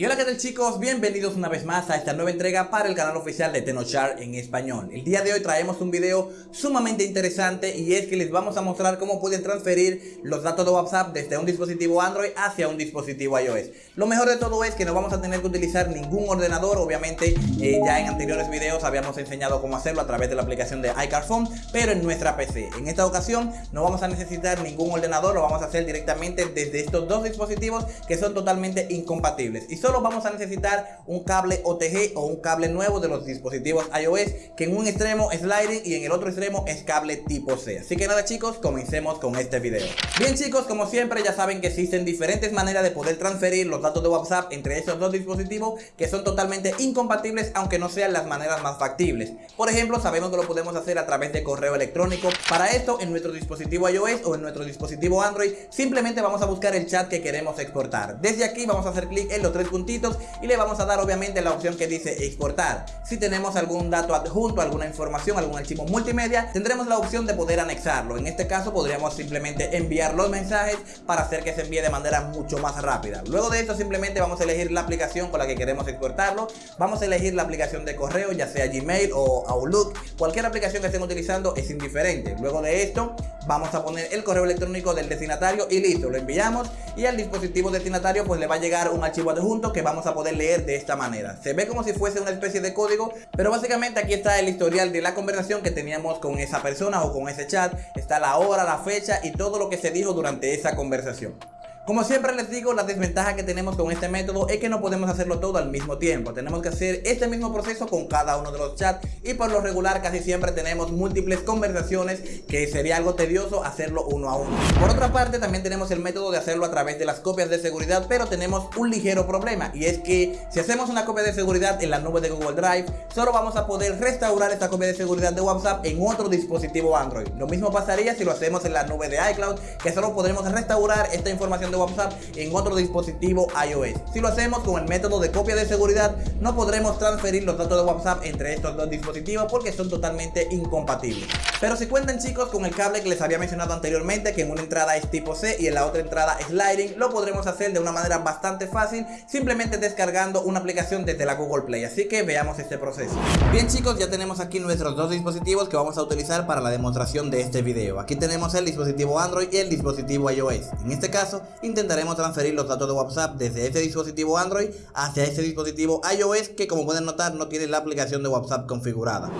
Y hola que tal chicos, bienvenidos una vez más a esta nueva entrega para el canal oficial de Tenochar en español. El día de hoy traemos un video sumamente interesante y es que les vamos a mostrar cómo pueden transferir los datos de WhatsApp desde un dispositivo Android hacia un dispositivo iOS. Lo mejor de todo es que no vamos a tener que utilizar ningún ordenador, obviamente eh, ya en anteriores videos habíamos enseñado cómo hacerlo a través de la aplicación de iCarphone Pero en nuestra PC, en esta ocasión no vamos a necesitar ningún ordenador, lo vamos a hacer directamente desde estos dos dispositivos que son totalmente incompatibles solo vamos a necesitar un cable OTG o un cable nuevo de los dispositivos iOS que en un extremo es sliding y en el otro extremo es cable tipo C. Así que nada chicos, comencemos con este video. Bien chicos, como siempre ya saben que existen diferentes maneras de poder transferir los datos de WhatsApp entre esos dos dispositivos que son totalmente incompatibles aunque no sean las maneras más factibles. Por ejemplo, sabemos que lo podemos hacer a través de correo electrónico. Para esto, en nuestro dispositivo iOS o en nuestro dispositivo Android, simplemente vamos a buscar el chat que queremos exportar. Desde aquí vamos a hacer clic en los tres y le vamos a dar obviamente la opción que dice exportar. Si tenemos algún dato adjunto, alguna información, algún archivo multimedia, tendremos la opción de poder anexarlo. En este caso podríamos simplemente enviar los mensajes para hacer que se envíe de manera mucho más rápida. Luego de esto simplemente vamos a elegir la aplicación con la que queremos exportarlo. Vamos a elegir la aplicación de correo, ya sea Gmail o Outlook. Cualquier aplicación que estén utilizando es indiferente. Luego de esto vamos a poner el correo electrónico del destinatario y listo, lo enviamos y al dispositivo destinatario pues le va a llegar un archivo adjunto que vamos a poder leer de esta manera. Se ve como si fuese una especie de código, pero básicamente aquí está el historial de la conversación que teníamos con esa persona o con ese chat. Está la hora, la fecha y todo lo que se dijo durante esa conversación. Como siempre les digo, la desventaja que tenemos con este método es que no podemos hacerlo todo al mismo tiempo. Tenemos que hacer este mismo proceso con cada uno de los chats y por lo regular casi siempre tenemos múltiples conversaciones que sería algo tedioso hacerlo uno a uno. Por otra parte también tenemos el método de hacerlo a través de las copias de seguridad, pero tenemos un ligero problema y es que si hacemos una copia de seguridad en la nube de Google Drive, solo vamos a poder restaurar esta copia de seguridad de WhatsApp en otro dispositivo Android. Lo mismo pasaría si lo hacemos en la nube de iCloud, que solo podremos restaurar esta información de WhatsApp en otro dispositivo iOS. Si lo hacemos con el método de copia de seguridad, no podremos transferir los datos de WhatsApp entre estos dos dispositivos porque son totalmente incompatibles. Pero si cuentan chicos con el cable que les había mencionado anteriormente, que en una entrada es tipo C y en la otra entrada sliding, lo podremos hacer de una manera bastante fácil, simplemente descargando una aplicación desde la Google Play. Así que veamos este proceso. Bien chicos, ya tenemos aquí nuestros dos dispositivos que vamos a utilizar para la demostración de este video. Aquí tenemos el dispositivo Android y el dispositivo iOS. En este caso, intentaremos transferir los datos de WhatsApp desde este dispositivo Android hacia este dispositivo iOS que como pueden notar no tiene la aplicación de WhatsApp configurada.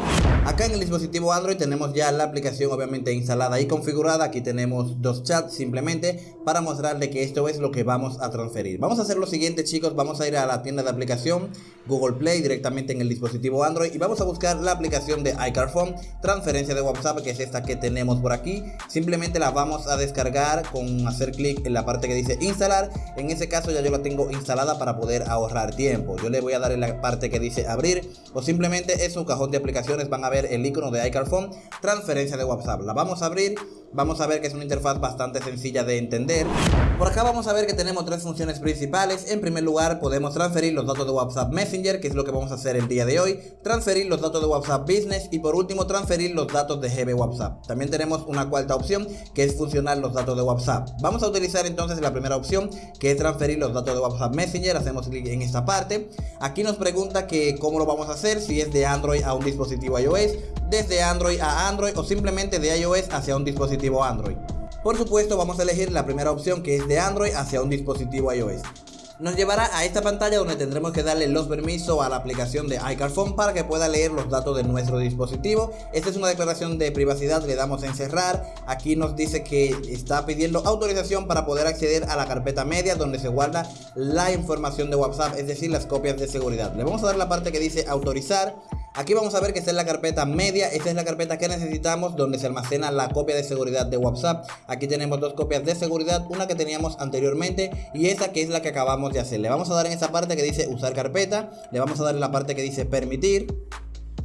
Acá en el dispositivo Android tenemos ya la aplicación obviamente instalada y configurada. Aquí tenemos dos chats simplemente para mostrarle que esto es lo que vamos a transferir. Vamos a hacer lo siguiente chicos, vamos a ir a la tienda de aplicación Google Play directamente en el dispositivo Android y vamos a buscar la aplicación de iCarphone, transferencia de WhatsApp que es esta que tenemos por aquí. Simplemente la vamos a descargar con hacer clic en la parte que dice instalar. En ese caso ya yo la tengo instalada para poder ahorrar tiempo. Yo le voy a dar en la parte que dice abrir o simplemente en su cajón de aplicaciones van a ver el icono de iCarphone, transferencia de WhatsApp. La vamos a abrir Vamos a ver que es una interfaz bastante sencilla de entender. Por acá vamos a ver que tenemos tres funciones principales. En primer lugar podemos transferir los datos de WhatsApp Messenger, que es lo que vamos a hacer el día de hoy. Transferir los datos de WhatsApp Business y por último transferir los datos de GB WhatsApp. También tenemos una cuarta opción que es funcionar los datos de WhatsApp. Vamos a utilizar entonces la primera opción que es transferir los datos de WhatsApp Messenger. Hacemos clic en esta parte. Aquí nos pregunta que cómo lo vamos a hacer, si es de Android a un dispositivo iOS, desde Android a Android o simplemente de iOS hacia un dispositivo Android. Por supuesto vamos a elegir la primera opción que es de Android hacia un dispositivo iOS. Nos llevará a esta pantalla donde tendremos que darle los permisos a la aplicación de iCarphone para que pueda leer los datos de nuestro dispositivo. Esta es una declaración de privacidad, le damos a encerrar. Aquí nos dice que está pidiendo autorización para poder acceder a la carpeta media donde se guarda la información de WhatsApp, es decir, las copias de seguridad. Le vamos a dar la parte que dice autorizar Aquí vamos a ver que esta es la carpeta media, esta es la carpeta que necesitamos donde se almacena la copia de seguridad de WhatsApp. Aquí tenemos dos copias de seguridad, una que teníamos anteriormente y esa que es la que acabamos de hacer. Le vamos a dar en esa parte que dice usar carpeta, le vamos a dar en la parte que dice permitir.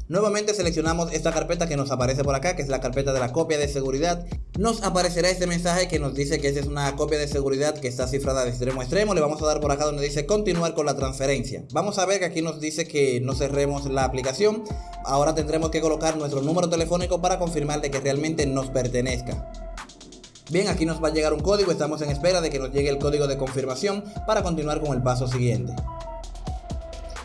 Nuevamente seleccionamos esta carpeta que nos aparece por acá, que es la carpeta de la copia de seguridad. Nos aparecerá este mensaje que nos dice que esa es una copia de seguridad que está cifrada de extremo a extremo. Le vamos a dar por acá donde dice continuar con la transferencia. Vamos a ver que aquí nos dice que no cerremos la aplicación. Ahora tendremos que colocar nuestro número telefónico para confirmar de que realmente nos pertenezca. Bien, aquí nos va a llegar un código, estamos en espera de que nos llegue el código de confirmación para continuar con el paso siguiente.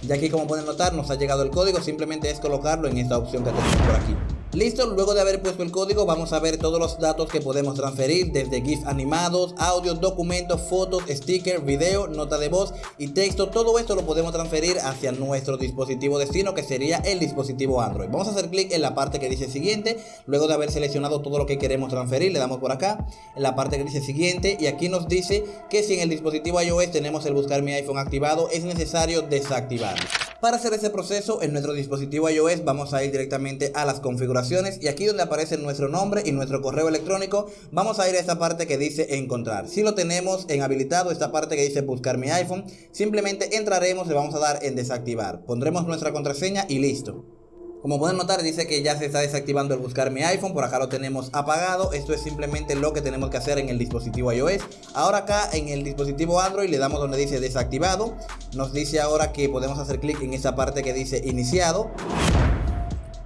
Ya aquí como pueden notar nos ha llegado el código, simplemente es colocarlo en esta opción que tenemos por aquí. Listo, luego de haber puesto el código vamos a ver todos los datos que podemos transferir desde GIF animados, audios, documentos, fotos, stickers, video, nota de voz y texto. Todo esto lo podemos transferir hacia nuestro dispositivo destino que sería el dispositivo Android. Vamos a hacer clic en la parte que dice siguiente, luego de haber seleccionado todo lo que queremos transferir, le damos por acá en la parte que dice siguiente y aquí nos dice que si en el dispositivo iOS tenemos el buscar mi iPhone activado es necesario desactivarlo. Para hacer ese proceso en nuestro dispositivo iOS vamos a ir directamente a las configuraciones y aquí donde aparece nuestro nombre y nuestro correo electrónico vamos a ir a esta parte que dice encontrar. Si lo tenemos en habilitado esta parte que dice buscar mi iPhone simplemente entraremos y vamos a dar en desactivar. Pondremos nuestra contraseña y listo. Como pueden notar dice que ya se está desactivando el buscar mi iPhone, por acá lo tenemos apagado, esto es simplemente lo que tenemos que hacer en el dispositivo iOS. Ahora acá en el dispositivo Android le damos donde dice desactivado, nos dice ahora que podemos hacer clic en esa parte que dice iniciado.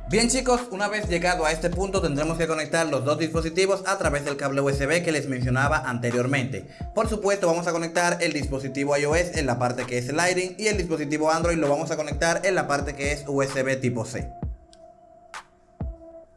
Bien chicos, una vez llegado a este punto tendremos que conectar los dos dispositivos a través del cable USB que les mencionaba anteriormente. Por supuesto vamos a conectar el dispositivo iOS en la parte que es Lighting y el dispositivo Android lo vamos a conectar en la parte que es USB tipo C.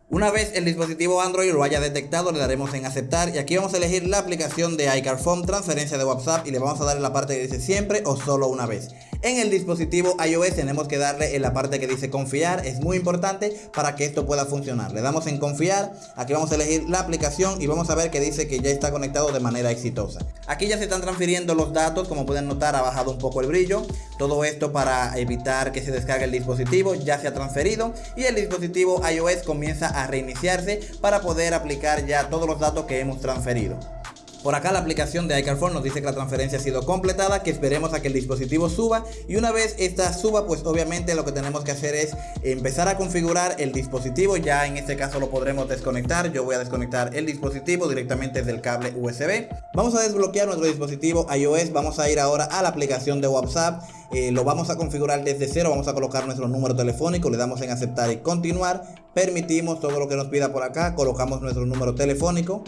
Una vez el dispositivo Android lo haya detectado le daremos en aceptar y aquí vamos a elegir la aplicación de iCarphone transferencia de WhatsApp y le vamos a dar en la parte que dice siempre o solo una vez. En el dispositivo iOS tenemos que darle en la parte que dice confiar, es muy importante para que esto pueda funcionar. Le damos en confiar, aquí vamos a elegir la aplicación y vamos a ver que dice que ya está conectado de manera exitosa. Aquí ya se están transfiriendo los datos, como pueden notar ha bajado un poco el brillo. Todo esto para evitar que se descargue el dispositivo, ya se ha transferido y el dispositivo iOS comienza a reiniciarse para poder aplicar ya todos los datos que hemos transferido. Por acá la aplicación de iCarphone nos dice que la transferencia ha sido completada, que esperemos a que el dispositivo suba. Y una vez esta suba pues obviamente lo que tenemos que hacer es empezar a configurar el dispositivo, ya en este caso lo podremos desconectar, yo voy a desconectar el dispositivo directamente desde el cable USB. Vamos a desbloquear nuestro dispositivo iOS, vamos a ir ahora a la aplicación de WhatsApp, eh, lo vamos a configurar desde cero, vamos a colocar nuestro número telefónico, le damos en aceptar y continuar, permitimos todo lo que nos pida por acá, colocamos nuestro número telefónico.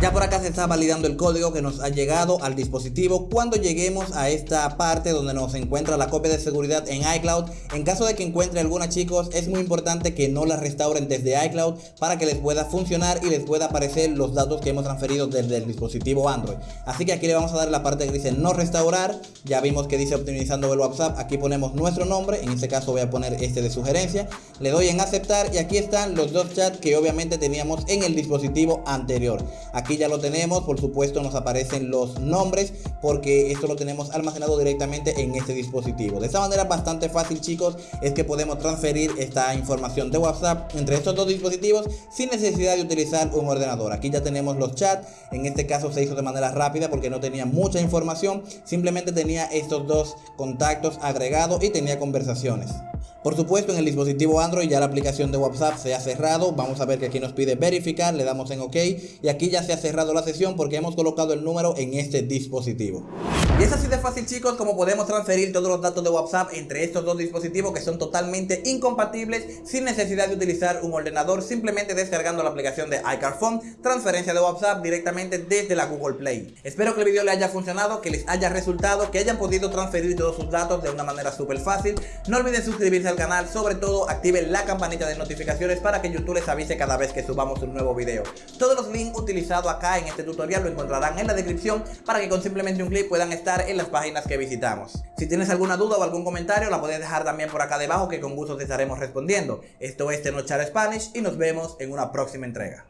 Ya por acá se está validando el código que nos ha llegado al dispositivo cuando lleguemos a esta parte donde nos encuentra la copia de seguridad en iCloud. En caso de que encuentre alguna chicos es muy importante que no la restauren desde iCloud para que les pueda funcionar y les pueda aparecer los datos que hemos transferido desde el dispositivo Android. Así que aquí le vamos a dar la parte que dice no restaurar. Ya vimos que dice optimizando el WhatsApp. Aquí ponemos nuestro nombre. En este caso voy a poner este de sugerencia. Le doy en aceptar y aquí están los dos chats que obviamente teníamos en el dispositivo anterior. Aquí ya lo tenemos, por supuesto nos aparecen los nombres porque esto lo tenemos almacenado directamente en este dispositivo. De esta manera bastante fácil chicos es que podemos transferir esta información de WhatsApp entre estos dos dispositivos sin necesidad de utilizar un ordenador. Aquí ya tenemos los chats, en este caso se hizo de manera rápida porque no tenía mucha información, simplemente tenía estos dos contactos agregados y tenía conversaciones. Por supuesto en el dispositivo Android ya la aplicación de WhatsApp se ha cerrado, vamos a ver que aquí nos pide verificar, le damos en OK y aquí ya se ha cerrado la sesión porque hemos colocado el número en este dispositivo. Y es así de fácil chicos como podemos transferir todos los datos de WhatsApp entre estos dos dispositivos que son totalmente incompatibles sin necesidad de utilizar un ordenador, simplemente descargando la aplicación de iCarphone, transferencia de WhatsApp directamente desde la Google Play. Espero que el video les haya funcionado, que les haya resultado, que hayan podido transferir todos sus datos de una manera súper fácil. No olviden suscribirse al canal, sobre todo activen la campanita de notificaciones para que YouTube les avise cada vez que subamos un nuevo video. Todos los links utilizados acá en este tutorial lo encontrarán en la descripción para que con simplemente un clic puedan en las páginas que visitamos. Si tienes alguna duda o algún comentario la puedes dejar también por acá debajo que con gusto te estaremos respondiendo. Esto es Tenochar Spanish y nos vemos en una próxima entrega.